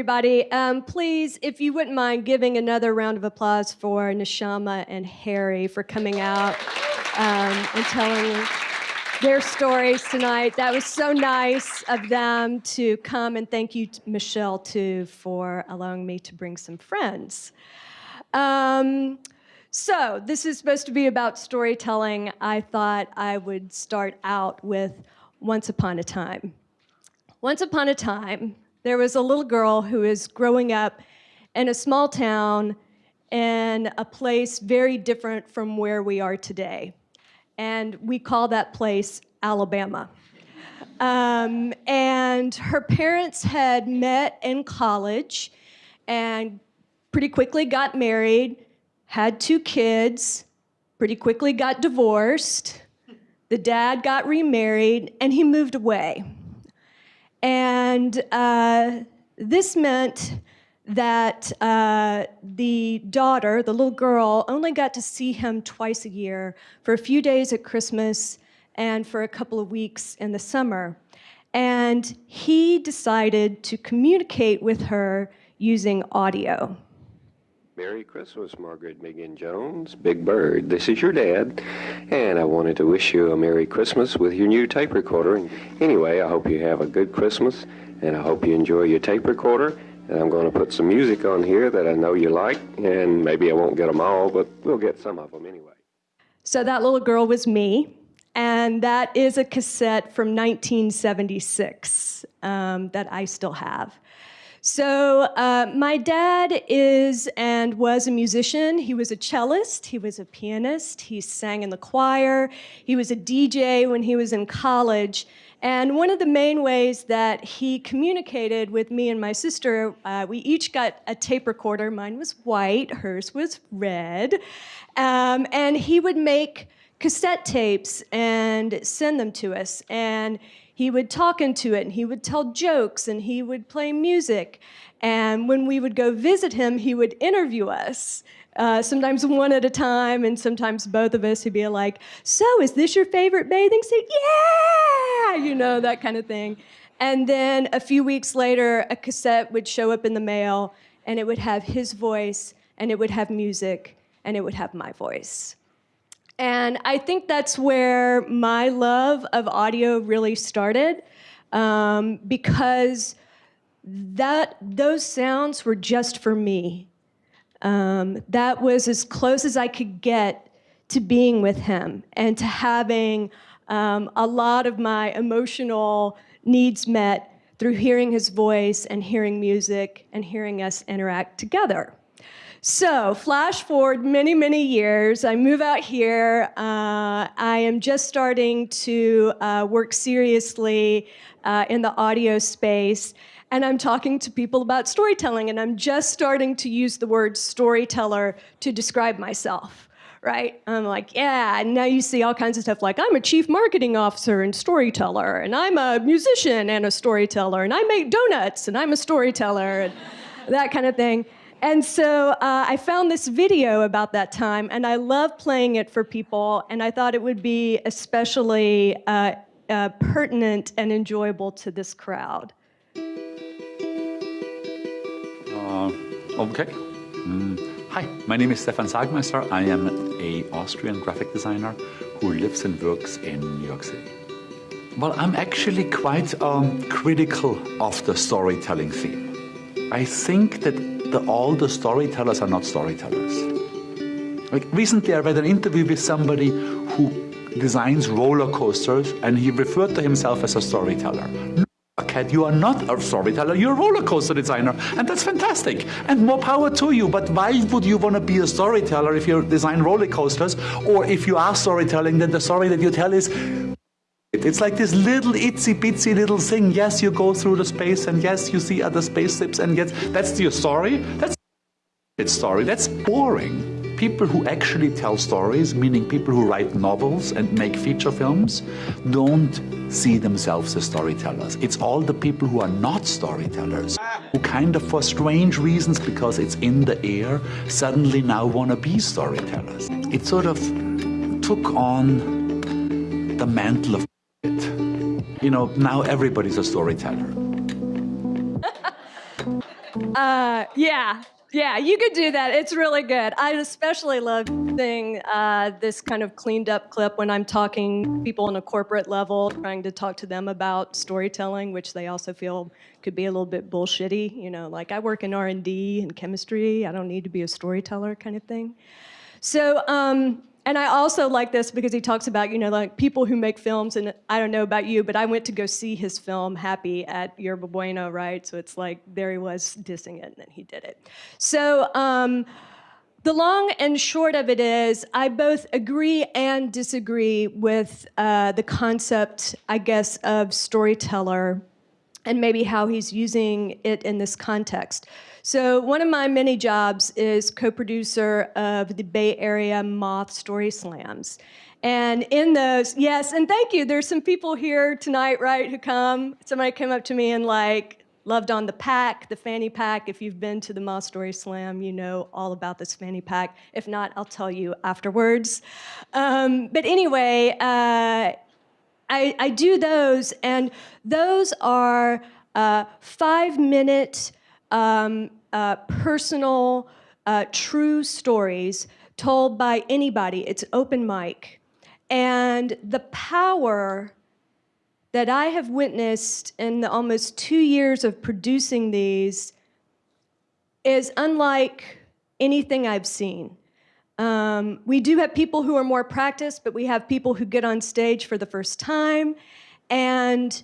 everybody. Um, please, if you wouldn't mind giving another round of applause for Nishama and Harry for coming out um, and telling their stories tonight. That was so nice of them to come, and thank you, Michelle, too, for allowing me to bring some friends. Um, so, this is supposed to be about storytelling. I thought I would start out with Once Upon a Time. Once upon a time, there was a little girl who is growing up in a small town in a place very different from where we are today. And we call that place Alabama. Um, and her parents had met in college and pretty quickly got married, had two kids, pretty quickly got divorced. The dad got remarried, and he moved away. And uh, this meant that uh, the daughter, the little girl, only got to see him twice a year for a few days at Christmas and for a couple of weeks in the summer. And he decided to communicate with her using audio. Merry Christmas, Margaret Megan Jones, Big Bird. This is your dad, and I wanted to wish you a Merry Christmas with your new tape recorder. And anyway, I hope you have a good Christmas, and I hope you enjoy your tape recorder. And I'm going to put some music on here that I know you like, and maybe I won't get them all, but we'll get some of them anyway. So that little girl was me, and that is a cassette from 1976 um, that I still have. So, uh, my dad is and was a musician. He was a cellist, he was a pianist, he sang in the choir, he was a DJ when he was in college. And one of the main ways that he communicated with me and my sister, uh, we each got a tape recorder. Mine was white, hers was red. Um, and he would make cassette tapes and send them to us. And he would talk into it and he would tell jokes and he would play music. And when we would go visit him, he would interview us. Uh, sometimes one at a time, and sometimes both of us. He'd be like, "So, is this your favorite bathing suit?" Yeah, you know that kind of thing. And then a few weeks later, a cassette would show up in the mail, and it would have his voice, and it would have music, and it would have my voice. And I think that's where my love of audio really started um, because that those sounds were just for me. Um, that was as close as I could get to being with him and to having um, a lot of my emotional needs met through hearing his voice and hearing music and hearing us interact together. So, flash forward many, many years. I move out here. Uh, I am just starting to uh, work seriously uh, in the audio space. And I'm talking to people about storytelling, and I'm just starting to use the word storyteller to describe myself right? I'm like, yeah, and now you see all kinds of stuff like I'm a chief marketing officer and storyteller, and I'm a musician and a storyteller, and I make donuts and I'm a storyteller, and that kind of thing. And so uh, I found this video about that time, and I love playing it for people, and I thought it would be especially uh, uh, pertinent and enjoyable to this crowd. Uh, okay. Mm. Hi, my name is Stefan Sagmeister. I am a Austrian graphic designer who lives and works in New York City. Well, I'm actually quite um, critical of the storytelling theme. I think that the, all the storytellers are not storytellers. Like recently, I read an interview with somebody who designs roller coasters, and he referred to himself as a storyteller. No, Cat, you are not a storyteller, you're a roller coaster designer, and that's fantastic. And more power to you. But why would you want to be a storyteller if you design roller coasters? Or if you are storytelling, then the story that you tell is it's like this little itsy bitsy little thing. Yes, you go through the space, and yes, you see other spaceships, and yes, that's your story. That's story. That's boring. People who actually tell stories, meaning people who write novels and make feature films, don't see themselves as storytellers. It's all the people who are not storytellers, who kind of, for strange reasons, because it's in the air, suddenly now want to be storytellers. It sort of took on the mantle of you know, now everybody's a storyteller. Uh, yeah, yeah, you could do that. It's really good. I especially love seeing uh, this kind of cleaned up clip when I'm talking people on a corporate level, trying to talk to them about storytelling, which they also feel could be a little bit bullshitty. You know, like I work in R&D and chemistry. I don't need to be a storyteller kind of thing. So um, and I also like this because he talks about, you know, like people who make films, and I don't know about you, but I went to go see his film, Happy, at Yerba Buena, right? So it's like, there he was dissing it, and then he did it. So, um, the long and short of it is, I both agree and disagree with uh, the concept, I guess, of storyteller and maybe how he's using it in this context. So one of my many jobs is co-producer of the Bay Area Moth Story Slams. And in those, yes, and thank you, there's some people here tonight, right, who come. Somebody came up to me and like, loved on the pack, the fanny pack. If you've been to the Moth Story Slam, you know all about this fanny pack. If not, I'll tell you afterwards. Um, but anyway, uh, I, I, do those, and those are uh, five minute um, uh, personal, uh, true stories told by anybody. It's open mic. And the power that I have witnessed in the almost two years of producing these is unlike anything I've seen. Um, we do have people who are more practiced, but we have people who get on stage for the first time. And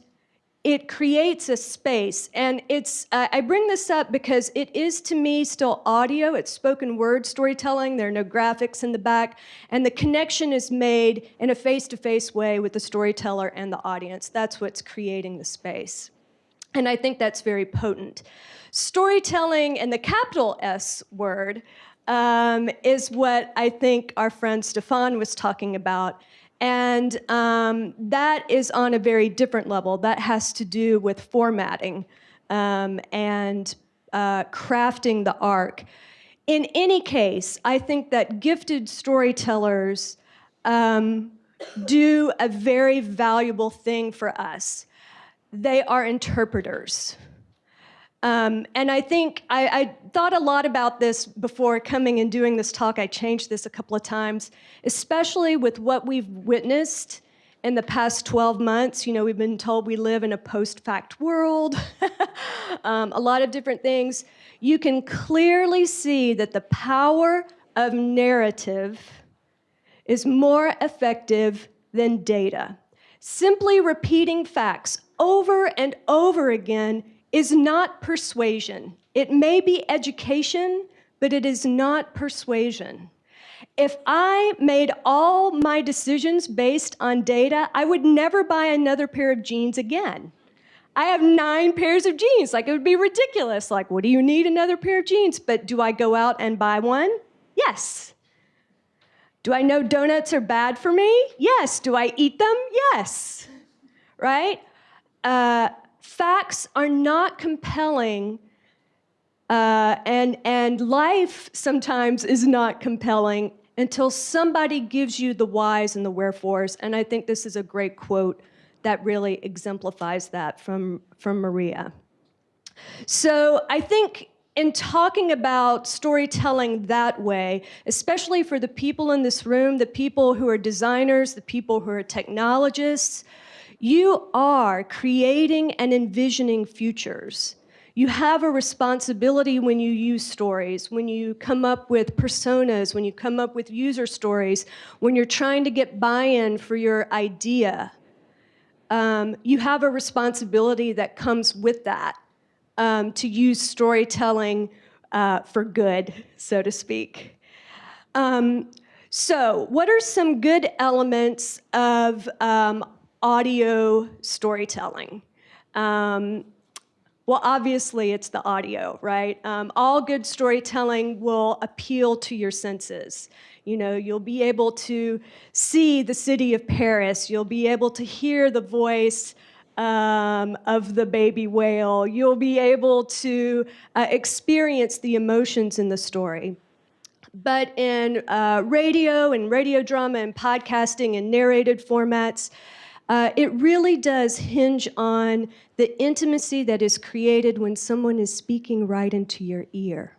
it creates a space. And it's, uh, I bring this up because it is to me still audio, it's spoken word storytelling, there are no graphics in the back, and the connection is made in a face-to-face -face way with the storyteller and the audience. That's what's creating the space. And I think that's very potent. Storytelling and the capital S word um, is what I think our friend Stefan was talking about and um, that is on a very different level. That has to do with formatting um, and uh, crafting the arc. In any case, I think that gifted storytellers um, do a very valuable thing for us. They are interpreters. Um, and I think I, I, thought a lot about this before coming and doing this talk. I changed this a couple of times, especially with what we've witnessed in the past 12 months. You know, we've been told we live in a post-fact world, um, a lot of different things. You can clearly see that the power of narrative is more effective than data. Simply repeating facts over and over again is not persuasion. It may be education, but it is not persuasion. If I made all my decisions based on data, I would never buy another pair of jeans again. I have nine pairs of jeans. Like, it would be ridiculous. Like, what do you need another pair of jeans? But do I go out and buy one? Yes. Do I know donuts are bad for me? Yes. Do I eat them? Yes. Right? Uh, facts are not compelling uh, and, and life sometimes is not compelling until somebody gives you the whys and the wherefores. And I think this is a great quote that really exemplifies that from, from Maria. So I think in talking about storytelling that way, especially for the people in this room, the people who are designers, the people who are technologists, you are creating and envisioning futures. You have a responsibility when you use stories, when you come up with personas, when you come up with user stories, when you're trying to get buy-in for your idea. Um, you have a responsibility that comes with that um, to use storytelling uh, for good, so to speak. Um, so what are some good elements of um, audio storytelling. Um, well, obviously it's the audio, right? Um, all good storytelling will appeal to your senses. You know, you'll be able to see the city of Paris. You'll be able to hear the voice um, of the baby whale. You'll be able to uh, experience the emotions in the story. But in uh, radio and radio drama and podcasting and narrated formats, uh, it really does hinge on the intimacy that is created when someone is speaking right into your ear.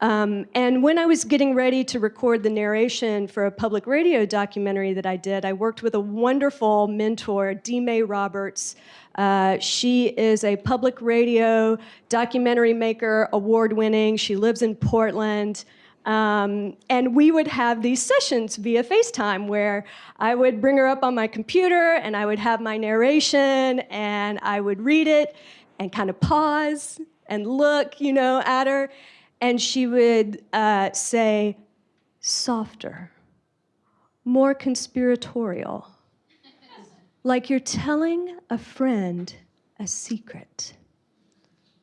Um, and when I was getting ready to record the narration for a public radio documentary that I did, I worked with a wonderful mentor, Dmae Roberts. Uh, she is a public radio documentary maker, award winning. She lives in Portland. Um, and we would have these sessions via FaceTime where I would bring her up on my computer and I would have my narration and I would read it and kind of pause and look, you know, at her and she would uh, say, softer, more conspiratorial, like you're telling a friend a secret.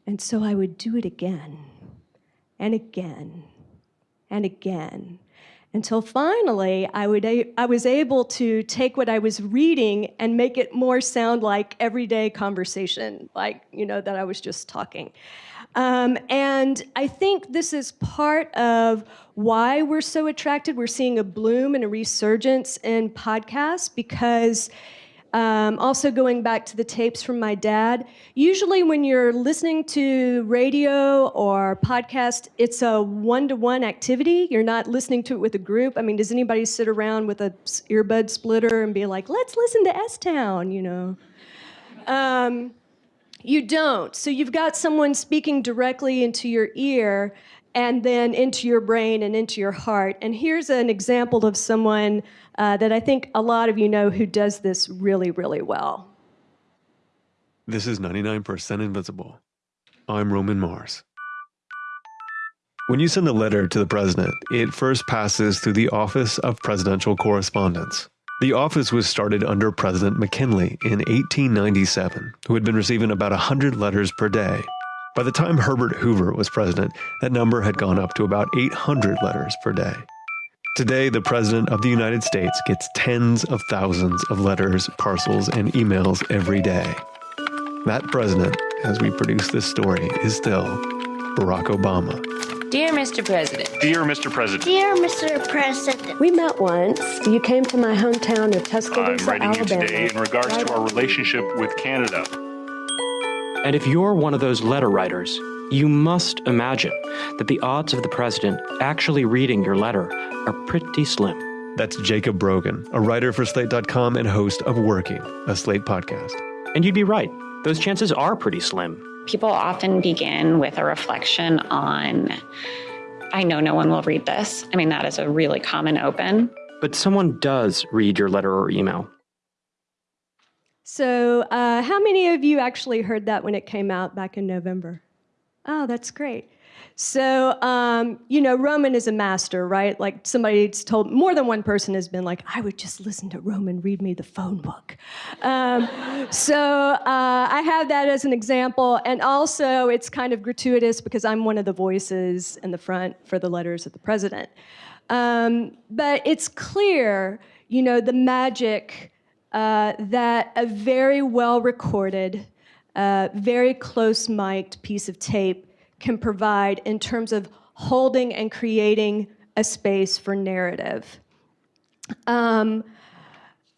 And so I would do it again and again and again until finally I, would I was able to take what I was reading and make it more sound like everyday conversation, like, you know, that I was just talking. Um, and I think this is part of why we're so attracted. We're seeing a bloom and a resurgence in podcasts because. Um, also, going back to the tapes from my dad, usually when you're listening to radio or podcast, it's a one to one activity. You're not listening to it with a group. I mean, does anybody sit around with a earbud splitter and be like, let's listen to S Town, you know? Um, you don't. So you've got someone speaking directly into your ear and then into your brain and into your heart. And here's an example of someone uh, that I think a lot of you know who does this really, really well. This is 99% Invisible. I'm Roman Mars. When you send a letter to the president, it first passes through the Office of Presidential Correspondence. The office was started under President McKinley in 1897, who had been receiving about 100 letters per day. By the time Herbert Hoover was president, that number had gone up to about 800 letters per day. Today, the President of the United States gets tens of thousands of letters, parcels, and emails every day. That president, as we produce this story, is still Barack Obama. Dear Mr. President. Dear Mr. President. Dear Mr. President. We met once. You came to my hometown of Tuscaloosa, Alabama. I'm writing Alabama. you today in regards to our relationship with Canada. And if you're one of those letter writers, you must imagine that the odds of the president actually reading your letter are pretty slim. That's Jacob Brogan, a writer for Slate.com and host of Working, a Slate podcast. And you'd be right, those chances are pretty slim. People often begin with a reflection on, I know no one will read this. I mean, that is a really common open. But someone does read your letter or email. So, uh, how many of you actually heard that when it came out back in November? Oh, that's great. So, um, you know, Roman is a master, right? Like somebody's told, more than one person has been like, I would just listen to Roman read me the phone book. Um, so uh, I have that as an example. And also, it's kind of gratuitous because I'm one of the voices in the front for the letters of the president. Um, but it's clear, you know, the magic uh, that a very well recorded, uh, very close mic'd piece of tape can provide in terms of holding and creating a space for narrative. Um,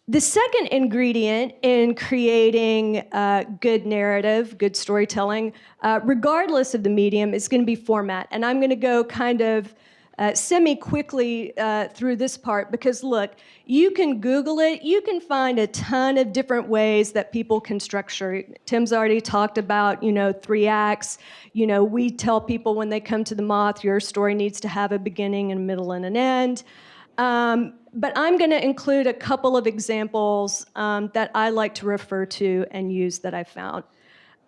the second ingredient in creating uh, good narrative, good storytelling, uh, regardless of the medium, is going to be format. And I'm going to go kind of uh, semi quickly uh, through this part because look, you can Google it, you can find a ton of different ways that people can structure. Tim's already talked about, you know, three acts. You know, we tell people when they come to the moth, your story needs to have a beginning, and a middle, and an end. Um, but I'm going to include a couple of examples um, that I like to refer to and use that I found.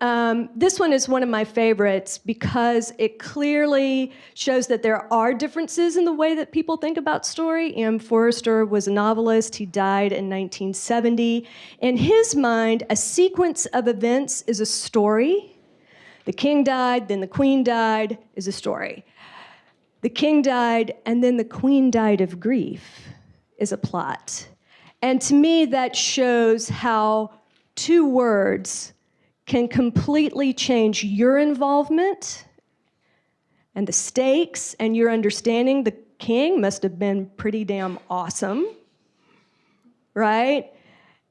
Um, this one is one of my favorites because it clearly shows that there are differences in the way that people think about story. M. Forster was a novelist. He died in 1970. In his mind, a sequence of events is a story. The king died, then the queen died, is a story. The king died, and then the queen died of grief, is a plot. And to me, that shows how two words can completely change your involvement and the stakes and your understanding. The king must have been pretty damn awesome, right?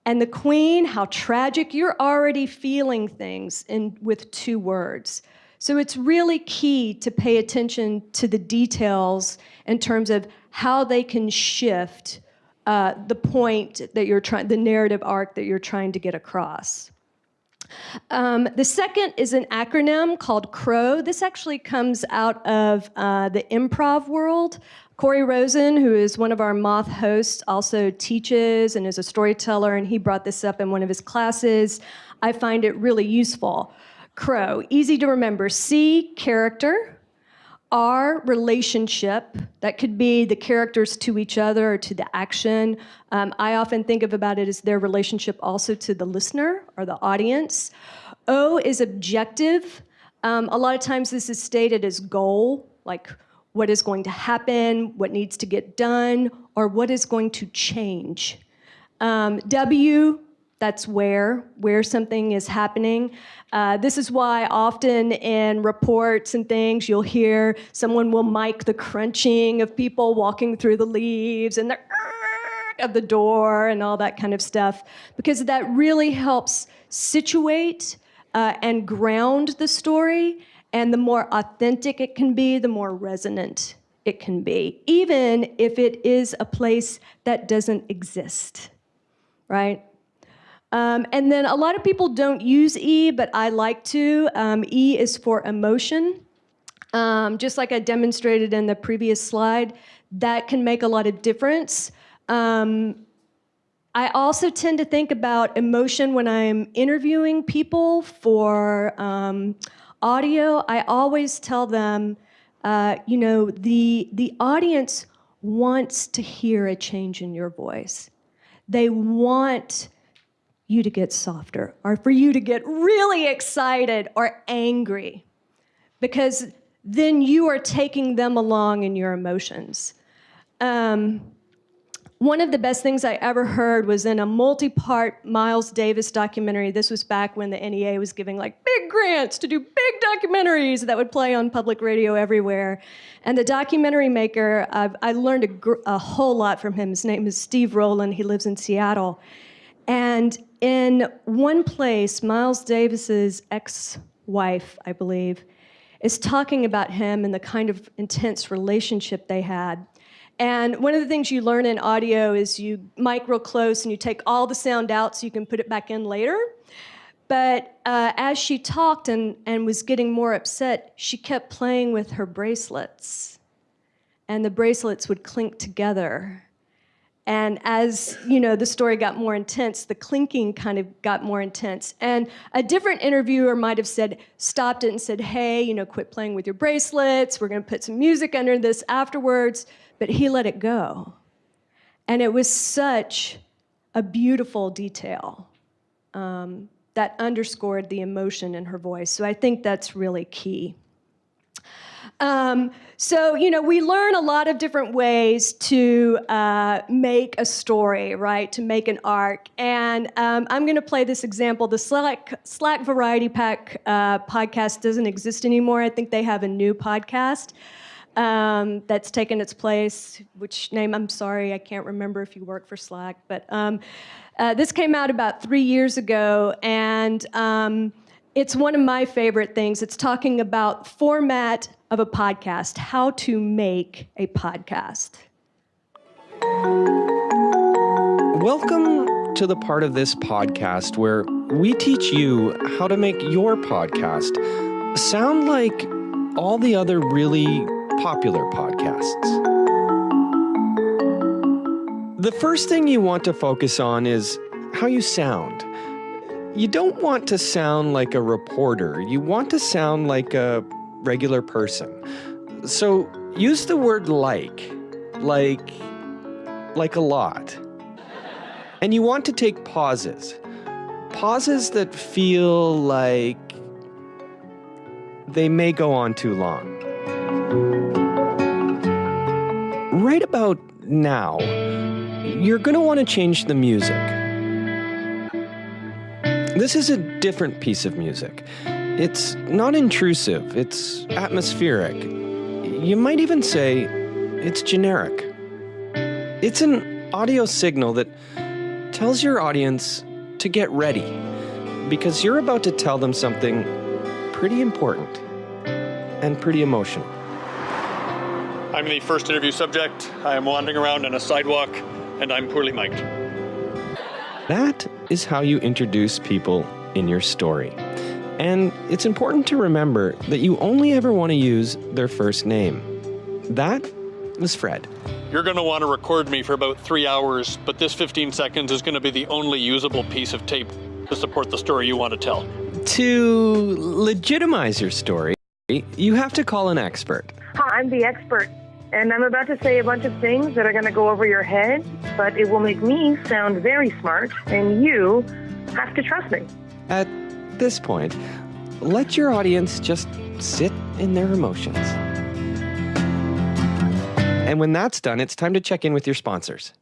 And the queen, how tragic, you're already feeling things in, with two words. So it's really key to pay attention to the details in terms of how they can shift uh, the point that you're trying, the narrative arc that you're trying to get across. Um, the second is an acronym called CROW. This actually comes out of uh, the improv world. Corey Rosen, who is one of our Moth hosts, also teaches and is a storyteller, and he brought this up in one of his classes. I find it really useful. CROW, easy to remember. C, character. R, relationship. That could be the characters to each other or to the action. Um, I often think of about it as their relationship also to the listener or the audience. O is objective. Um, a lot of times this is stated as goal, like what is going to happen, what needs to get done, or what is going to change. Um, w, that's where, where something is happening. Uh, this is why often in reports and things, you'll hear someone will mic the crunching of people walking through the leaves and the of the door and all that kind of stuff, because that really helps situate uh, and ground the story. And the more authentic it can be, the more resonant it can be, even if it is a place that doesn't exist, right? Um, and then a lot of people don't use E, but I like to. Um, e is for emotion. Um, just like I demonstrated in the previous slide, that can make a lot of difference. Um, I also tend to think about emotion when I'm interviewing people for um, audio. I always tell them, uh, you know, the, the audience wants to hear a change in your voice. They want you to get softer or for you to get really excited or angry because then you are taking them along in your emotions. Um, one of the best things I ever heard was in a multi-part Miles Davis documentary. This was back when the NEA was giving like big grants to do big documentaries that would play on public radio everywhere. And the documentary maker, uh, I learned a, a whole lot from him. His name is Steve Rowland. He lives in Seattle. And in one place, Miles Davis's ex-wife, I believe, is talking about him and the kind of intense relationship they had. And one of the things you learn in audio is you mic real close and you take all the sound out so you can put it back in later. But uh, as she talked and, and was getting more upset, she kept playing with her bracelets. And the bracelets would clink together. And as you know, the story got more intense, the clinking kind of got more intense. And a different interviewer might have said, stopped it and said, hey, you know, quit playing with your bracelets. We're going to put some music under this afterwards. But he let it go. And it was such a beautiful detail um, that underscored the emotion in her voice. So I think that's really key. Um, so, you know, we learn a lot of different ways to uh, make a story, right? To make an arc. And um, I'm going to play this example. The Slack, Slack Variety Pack uh, podcast doesn't exist anymore. I think they have a new podcast. Um, that's taken its place, which name, I'm sorry, I can't remember if you work for Slack, but um, uh, this came out about three years ago, and um, it's one of my favorite things. It's talking about format of a podcast, how to make a podcast. Welcome to the part of this podcast where we teach you how to make your podcast sound like all the other really popular podcasts. The first thing you want to focus on is how you sound. You don't want to sound like a reporter. You want to sound like a regular person. So use the word like, like, like a lot. And you want to take pauses. Pauses that feel like they may go on too long. Right about now, you're going to want to change the music. This is a different piece of music. It's not intrusive, it's atmospheric. You might even say it's generic. It's an audio signal that tells your audience to get ready because you're about to tell them something pretty important and pretty emotional. I'm the first interview subject. I am wandering around on a sidewalk, and I'm poorly mic'd. That is how you introduce people in your story. And it's important to remember that you only ever want to use their first name. That was Fred. You're going to want to record me for about three hours, but this 15 seconds is going to be the only usable piece of tape to support the story you want to tell. To legitimize your story, you have to call an expert. Hi, I'm the expert, and I'm about to say a bunch of things that are going to go over your head, but it will make me sound very smart, and you have to trust me. At this point, let your audience just sit in their emotions. And when that's done, it's time to check in with your sponsors.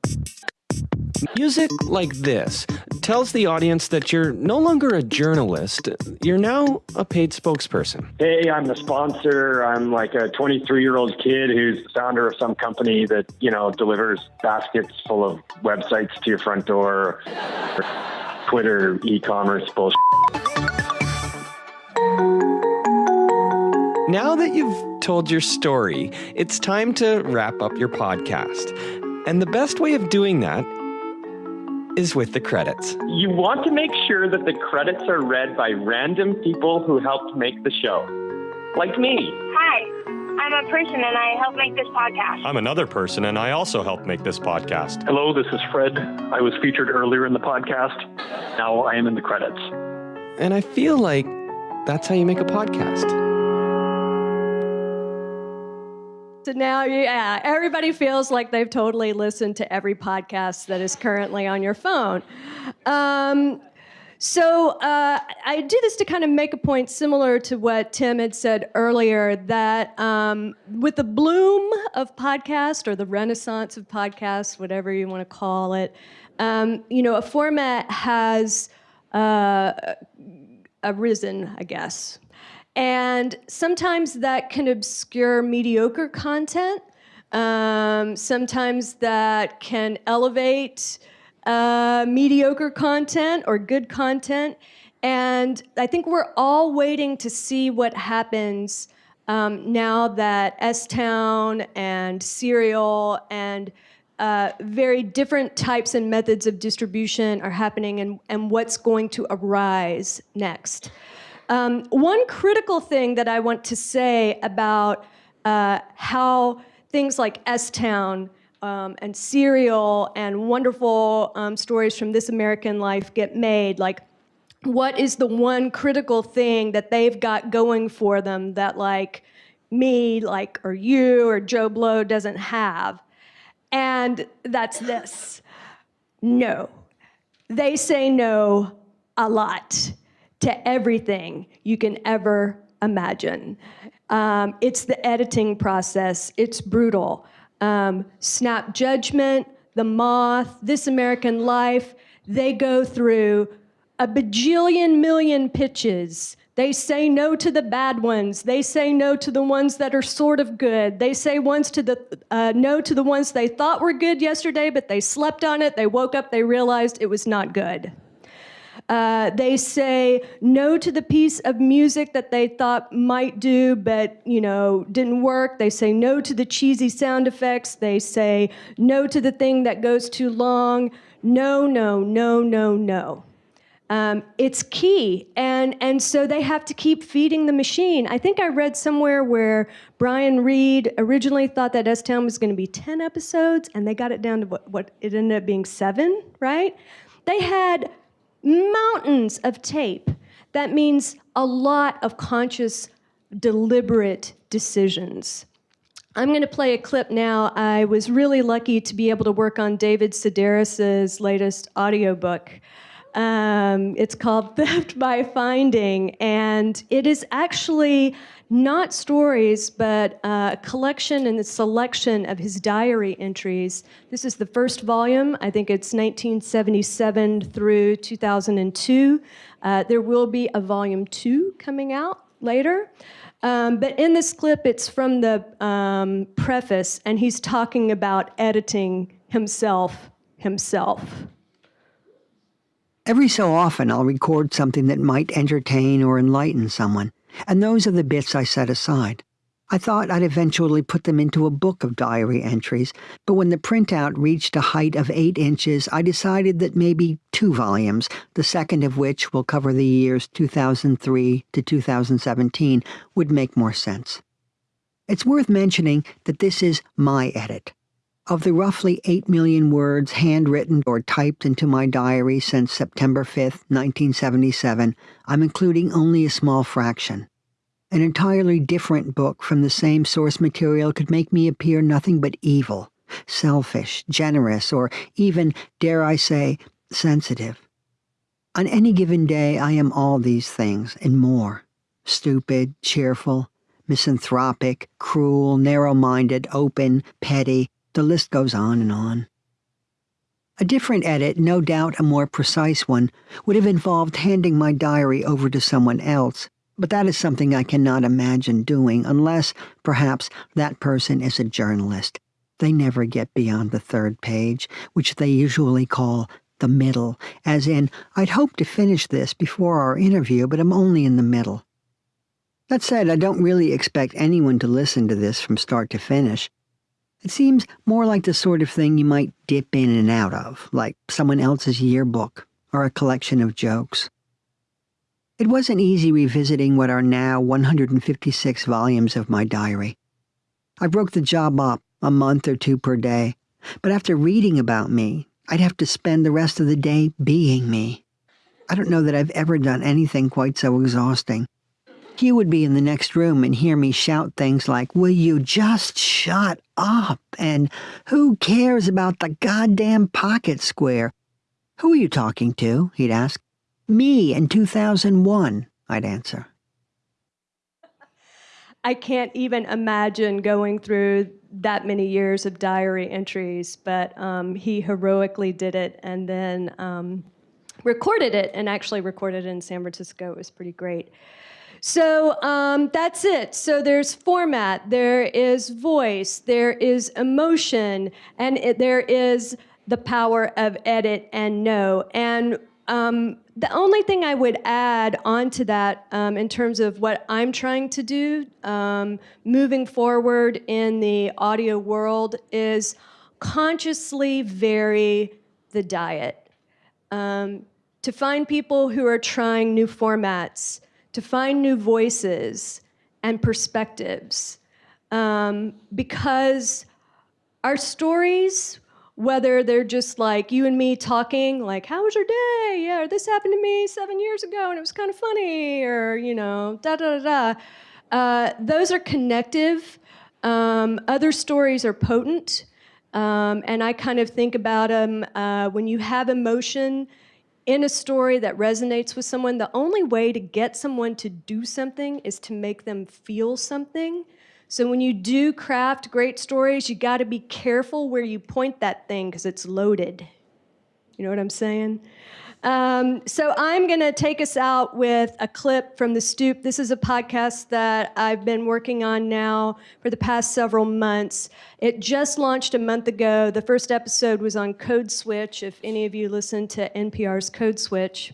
Music like this tells the audience that you're no longer a journalist, you're now a paid spokesperson. Hey, I'm the sponsor. I'm like a 23 year old kid who's the founder of some company that, you know, delivers baskets full of websites to your front door, Twitter, e commerce bullshit. Now that you've told your story, it's time to wrap up your podcast. And the best way of doing that is with the credits. You want to make sure that the credits are read by random people who helped make the show, like me. Hi, I'm a person and I help make this podcast. I'm another person and I also help make this podcast. Hello, this is Fred. I was featured earlier in the podcast. Now I am in the credits. And I feel like that's how you make a podcast. So now, yeah, everybody feels like they've totally listened to every podcast that is currently on your phone. Um, so uh, I do this to kind of make a point similar to what Tim had said earlier that um, with the bloom of podcast or the renaissance of podcasts, whatever you want to call it, um, you know, a format has uh, arisen, I guess. And sometimes that can obscure mediocre content. Um, sometimes that can elevate uh, mediocre content or good content. And I think we're all waiting to see what happens um, now that S Town and Serial and uh, very different types and methods of distribution are happening and, and what's going to arise next. Um, one critical thing that I want to say about uh, how things like S Town um, and Serial and wonderful um, stories from This American Life get made, like what is the one critical thing that they've got going for them that like me, like or you or Joe Blow doesn't have? And that's this. No. They say no a lot to everything you can ever imagine. Um, it's the editing process, it's brutal. Um, Snap Judgment, The Moth, This American Life, they go through a bajillion million pitches. They say no to the bad ones. They say no to the ones that are sort of good. They say once to the uh, no to the ones they thought were good yesterday, but they slept on it. They woke up, they realized it was not good. Uh, they say no to the piece of music that they thought might do, but you know didn't work. They say no to the cheesy sound effects. They say no to the thing that goes too long. No, no, no, no, no. Um, it's key, and and so they have to keep feeding the machine. I think I read somewhere where Brian Reed originally thought that S Town was going to be ten episodes, and they got it down to what, what it ended up being seven. Right? They had mountains of tape. That means a lot of conscious, deliberate decisions. I'm going to play a clip now. I was really lucky to be able to work on David Sedaris's latest audiobook. Um, it's called Theft by Finding, and it is actually not stories, but a collection and a selection of his diary entries. This is the first volume. I think it's 1977 through 2002. Uh, there will be a volume two coming out later. Um, but in this clip, it's from the um, preface, and he's talking about editing himself himself. Every so often, I'll record something that might entertain or enlighten someone, and those are the bits I set aside. I thought I'd eventually put them into a book of diary entries, but when the printout reached a height of eight inches, I decided that maybe two volumes, the second of which will cover the years 2003 to 2017, would make more sense. It's worth mentioning that this is my edit. Of the roughly 8 million words handwritten or typed into my diary since September 5, 1977, I'm including only a small fraction. An entirely different book from the same source material could make me appear nothing but evil, selfish, generous, or even, dare I say, sensitive. On any given day, I am all these things and more stupid, cheerful, misanthropic, cruel, narrow minded, open, petty, the list goes on and on. A different edit, no doubt a more precise one, would have involved handing my diary over to someone else but that is something I cannot imagine doing unless, perhaps, that person is a journalist. They never get beyond the third page, which they usually call the middle, as in, I'd hoped to finish this before our interview, but I'm only in the middle. That said, I don't really expect anyone to listen to this from start to finish. It seems more like the sort of thing you might dip in and out of, like someone else's yearbook or a collection of jokes. It wasn't easy revisiting what are now 156 volumes of my diary. I broke the job up a month or two per day, but after reading about me, I'd have to spend the rest of the day being me. I don't know that I've ever done anything quite so exhausting. He would be in the next room and hear me shout things like, Will you just shut up? And who cares about the goddamn pocket square? Who are you talking to? He'd ask. Me in 2001, I'd answer. I can't even imagine going through that many years of diary entries, but um, he heroically did it and then um, recorded it and actually recorded it in San Francisco. It was pretty great. So um, that's it. So there's format, there is voice, there is emotion, and it, there is the power of edit and know. And um, the only thing I would add onto that um, in terms of what I'm trying to do um, moving forward in the audio world is consciously vary the diet. Um, to find people who are trying new formats, to find new voices and perspectives. Um, because our stories, whether they're just like you and me talking, like, how was your day? Yeah, this happened to me seven years ago and it was kind of funny, or, you know, da da da da. Uh, those are connective. Um, other stories are potent. Um, and I kind of think about them uh, when you have emotion in a story that resonates with someone, the only way to get someone to do something is to make them feel something. So when you do craft great stories, you got to be careful where you point that thing because it's loaded. You know what I'm saying? Um, so I'm going to take us out with a clip from The Stoop. This is a podcast that I've been working on now for the past several months. It just launched a month ago. The first episode was on Code Switch, if any of you listen to NPR's Code Switch.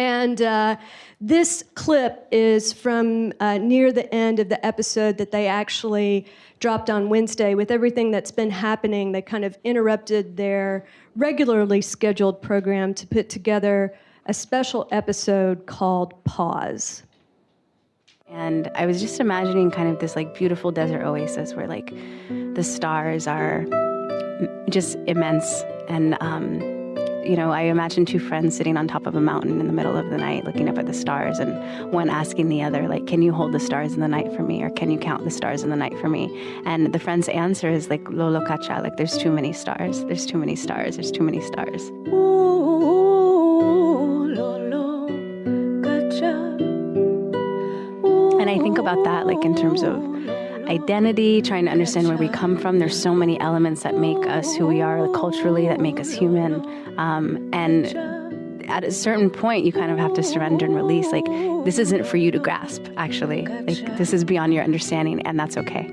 And uh, this clip is from uh, near the end of the episode that they actually dropped on Wednesday. With everything that's been happening, they kind of interrupted their regularly scheduled program to put together a special episode called Pause. And I was just imagining kind of this like beautiful desert oasis where like the stars are just immense and um, you know, I imagine two friends sitting on top of a mountain in the middle of the night looking up at the stars and one asking the other, like, can you hold the stars in the night for me? Or can you count the stars in the night for me? And the friend's answer is like, Lolo Kacha, like, there's too many stars. There's too many stars. There's too many stars. And I think about that, like, in terms of identity, trying to understand where we come from. There's so many elements that make us who we are culturally, that make us human. Um, and at a certain point, you kind of have to surrender and release. Like, this isn't for you to grasp, actually. Like, this is beyond your understanding, and that's okay.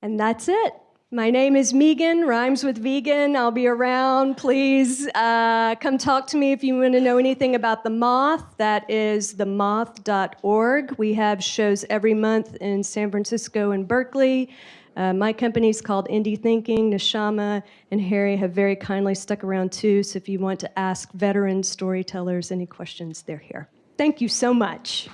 And that's it. My name is Megan, rhymes with vegan. I'll be around. Please uh, come talk to me if you want to know anything about the moth. That is themoth.org. We have shows every month in San Francisco and Berkeley. Uh, my company is called Indie Thinking. Nishama and Harry have very kindly stuck around too. So if you want to ask veteran storytellers any questions, they're here. Thank you so much.